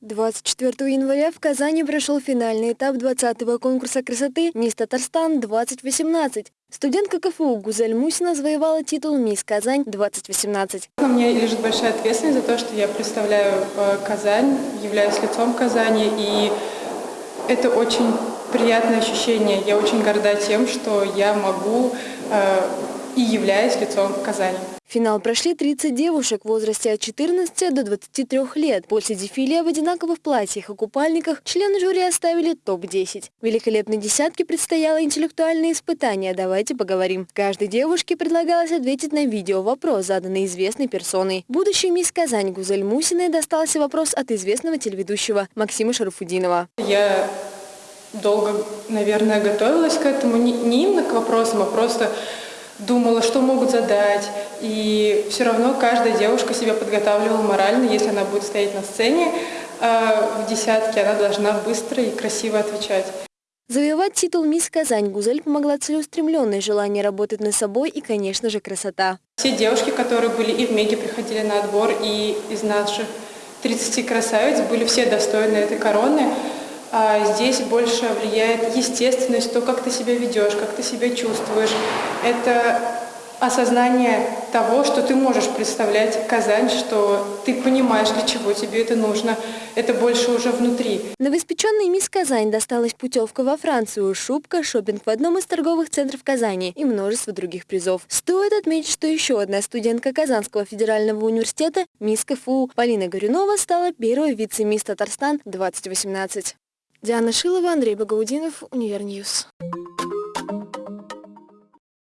24 января в Казани прошел финальный этап 20-го конкурса красоты «Мисс Татарстан-2018». Студентка КФУ Гузель Мусина завоевала титул «Мисс Казань-2018». На мне лежит большая ответственность за то, что я представляю э, Казань, являюсь лицом Казани, и это очень приятное ощущение. Я очень горда тем, что я могу э, и являюсь лицом Казани. В финал прошли 30 девушек в возрасте от 14 до 23 лет. После дефиле в одинаковых платьях и купальниках члены жюри оставили топ-10. Великолепной десятке предстояло интеллектуальное испытание «Давайте поговорим». Каждой девушке предлагалось ответить на видео вопрос, заданный известной персоной. Будущей мисс Казань Гузель Мусиной достался вопрос от известного телеведущего Максима Шарафудинова. Я долго, наверное, готовилась к этому, не, не именно к вопросам, а просто думала, что могут задать. И все равно каждая девушка себя подготавливала морально, если она будет стоять на сцене э, в десятке, она должна быстро и красиво отвечать. Завоевать титул «Мисс Казань» Гузель помогла целеустремленное желание работать над собой и, конечно же, красота. Все девушки, которые были и в Меге, приходили на отбор, и из наших 30 красавиц были все достойны этой короны. А здесь больше влияет естественность, то, как ты себя ведешь, как ты себя чувствуешь. Это осознание того, что ты можешь представлять Казань, что ты понимаешь, для чего тебе это нужно. Это больше уже внутри. Новоиспеченной мисс Казань досталась путевка во Францию, шубка, шопинг в одном из торговых центров Казани и множество других призов. Стоит отметить, что еще одна студентка Казанского федерального университета, мисс КФУ Полина Горюнова, стала первой вице-мисс Татарстан 2018. Диана Шилова, Андрей Багаудинов, Универньюз.